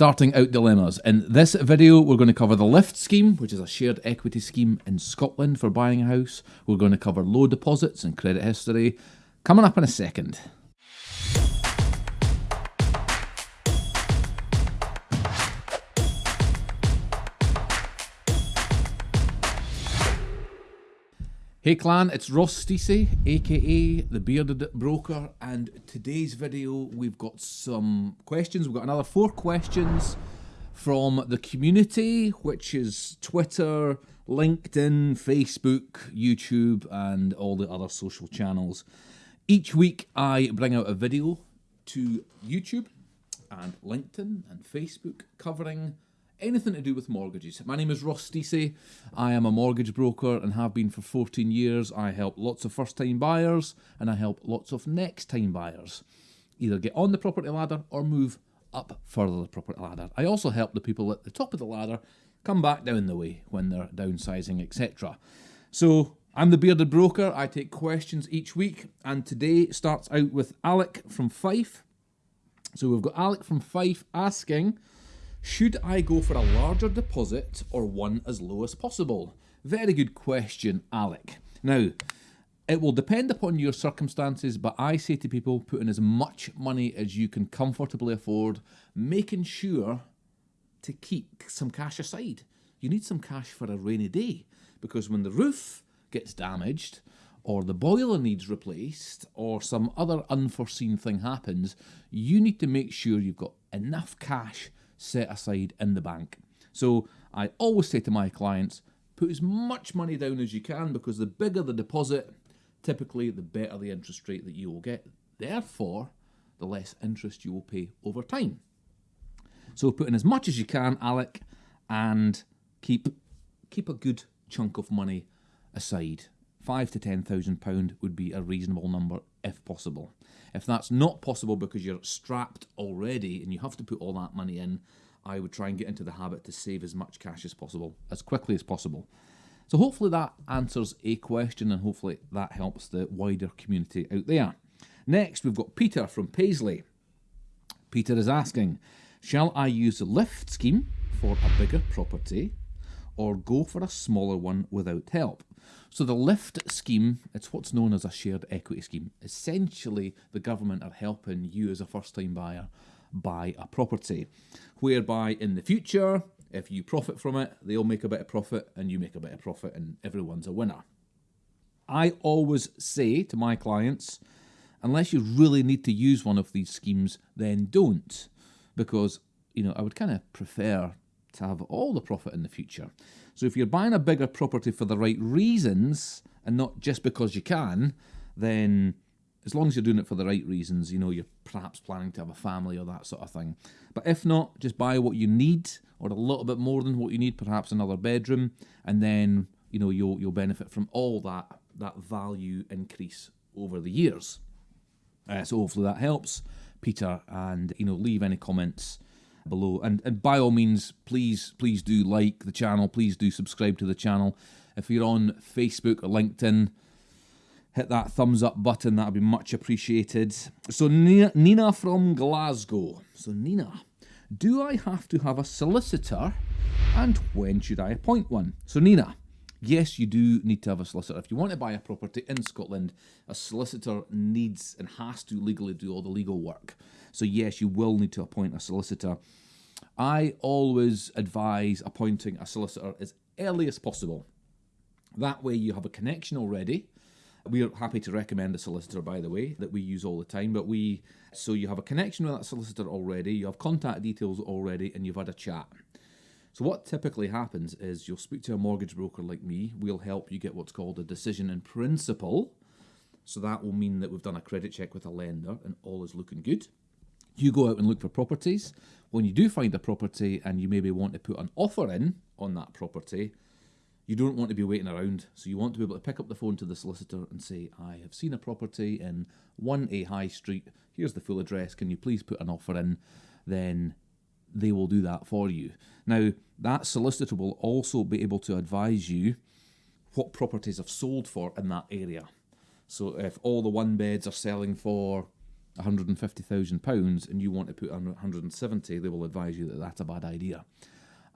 Starting out dilemmas. In this video, we're going to cover the LIFT scheme, which is a shared equity scheme in Scotland for buying a house. We're going to cover low deposits and credit history. Coming up in a second. Hey clan, it's Ross Stacey, aka the Bearded Broker, and today's video we've got some questions. We've got another four questions from the community, which is Twitter, LinkedIn, Facebook, YouTube, and all the other social channels. Each week I bring out a video to YouTube and LinkedIn and Facebook covering anything to do with mortgages. My name is Ross Stacey. I am a mortgage broker and have been for 14 years. I help lots of first time buyers and I help lots of next time buyers either get on the property ladder or move up further the property ladder. I also help the people at the top of the ladder come back down the way when they're downsizing, etc. So I'm the bearded broker. I take questions each week, and today starts out with Alec from Fife. So we've got Alec from Fife asking, should I go for a larger deposit or one as low as possible? Very good question, Alec. Now, it will depend upon your circumstances, but I say to people put in as much money as you can comfortably afford, making sure to keep some cash aside. You need some cash for a rainy day because when the roof gets damaged, or the boiler needs replaced, or some other unforeseen thing happens, you need to make sure you've got enough cash set aside in the bank. So I always say to my clients, put as much money down as you can because the bigger the deposit, typically the better the interest rate that you will get. Therefore, the less interest you will pay over time. So put in as much as you can, Alec, and keep keep a good chunk of money aside. Five to ten thousand pound would be a reasonable number if possible. If that's not possible because you're strapped already and you have to put all that money in, I would try and get into the habit to save as much cash as possible, as quickly as possible. So hopefully that answers a question and hopefully that helps the wider community out there. Next, we've got Peter from Paisley. Peter is asking, shall I use the lift scheme for a bigger property or go for a smaller one without help? So the LIFT scheme, it's what's known as a shared equity scheme. Essentially, the government are helping you as a first-time buyer buy a property, whereby in the future, if you profit from it, they'll make a bit of profit and you make a bit of profit and everyone's a winner. I always say to my clients, unless you really need to use one of these schemes, then don't. Because, you know, I would kind of prefer to have all the profit in the future. So if you're buying a bigger property for the right reasons and not just because you can, then as long as you're doing it for the right reasons, you know, you're perhaps planning to have a family or that sort of thing. But if not, just buy what you need or a little bit more than what you need, perhaps another bedroom, and then, you know, you'll you'll benefit from all that that value increase over the years. Uh, so hopefully that helps, Peter, and you know, leave any comments below. And, and by all means, please, please do like the channel. Please do subscribe to the channel. If you're on Facebook or LinkedIn, hit that thumbs up button. That would be much appreciated. So Nina, Nina from Glasgow. So Nina, do I have to have a solicitor and when should I appoint one? So Nina, yes, you do need to have a solicitor. If you want to buy a property in Scotland, a solicitor needs and has to legally do all the legal work. So yes, you will need to appoint a solicitor. I always advise appointing a solicitor as early as possible. That way you have a connection already. We are happy to recommend a solicitor, by the way, that we use all the time. But we, so you have a connection with that solicitor already, you have contact details already, and you've had a chat. So what typically happens is you'll speak to a mortgage broker like me. We'll help you get what's called a decision in principle. So that will mean that we've done a credit check with a lender and all is looking good. You go out and look for properties. When you do find a property and you maybe want to put an offer in on that property, you don't want to be waiting around. So you want to be able to pick up the phone to the solicitor and say, I have seen a property in 1A High Street. Here's the full address. Can you please put an offer in? Then they will do that for you. Now, that solicitor will also be able to advise you what properties have sold for in that area. So if all the one beds are selling for £150,000 and you want to put 170, they will advise you that that's a bad idea.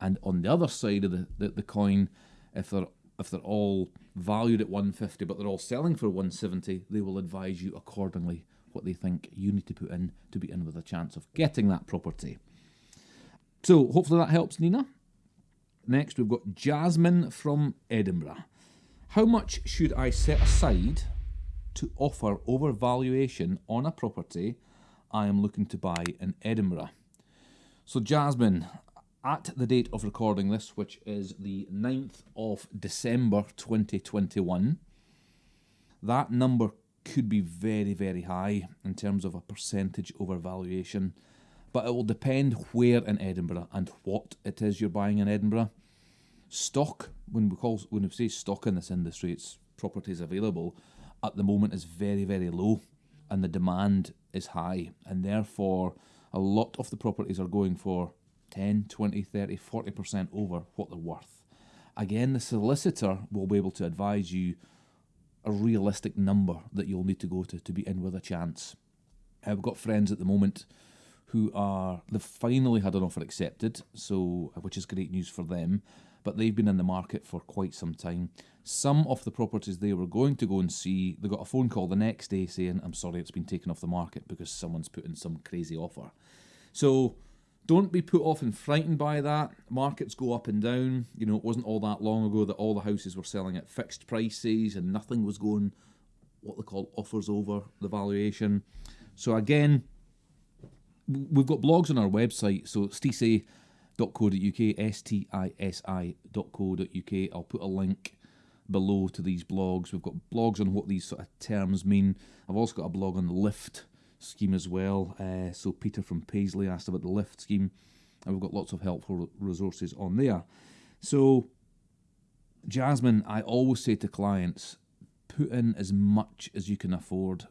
And on the other side of the, the, the coin, if they're if they're all valued at 150 but they're all selling for 170, they will advise you accordingly what they think you need to put in to be in with a chance of getting that property. So hopefully that helps, Nina. Next, we've got Jasmine from Edinburgh. How much should I set aside to offer overvaluation on a property I am looking to buy in Edinburgh? So, Jasmine, at the date of recording this, which is the 9th of December 2021, that number could be very, very high in terms of a percentage overvaluation. But it will depend where in Edinburgh and what it is you're buying in Edinburgh. Stock, when we call when we say stock in this industry, it's properties available at the moment is very, very low and the demand is high. And therefore, a lot of the properties are going for 10, 20, 30, 40% over what they're worth. Again, the solicitor will be able to advise you a realistic number that you'll need to go to to be in with a chance. I've got friends at the moment who are they've finally had an offer accepted, so which is great news for them. But they've been in the market for quite some time. Some of the properties they were going to go and see, they got a phone call the next day saying, "I'm sorry, it's been taken off the market because someone's put in some crazy offer." So don't be put off and frightened by that. Markets go up and down. You know, it wasn't all that long ago that all the houses were selling at fixed prices and nothing was going what they call offers over the valuation. So again, we've got blogs on our website. So stisi.co.uk, S-T-I-S-I.co.uk. I'll put a link below to these blogs. We've got blogs on what these sort of terms mean. I've also got a blog on the lift scheme as well. Uh, so Peter from Paisley asked about the lift scheme, and we've got lots of helpful resources on there. So, Jasmine, I always say to clients, put in as much as you can afford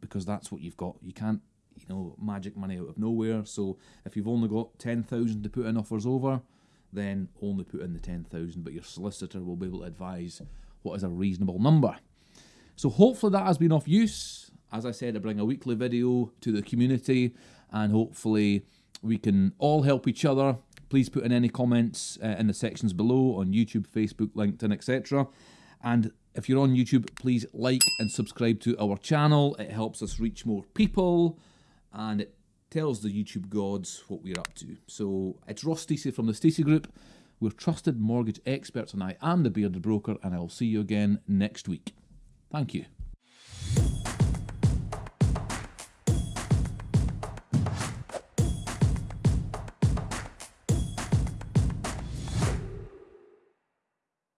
because that's what you've got. You can't, you know, magic money out of nowhere. So if you've only got ten thousand to put in offers over, then only put in the ten thousand. But your solicitor will be able to advise what is a reasonable number. So hopefully that has been of use. As I said, I bring a weekly video to the community and hopefully we can all help each other. Please put in any comments uh, in the sections below on YouTube, Facebook, LinkedIn, etc. And if you're on YouTube, please like and subscribe to our channel. It helps us reach more people and it tells the YouTube gods what we're up to. So it's Ross Stacey from the Stacey Group. We're trusted mortgage experts and I am the Bearded Broker and I'll see you again next week. Thank you.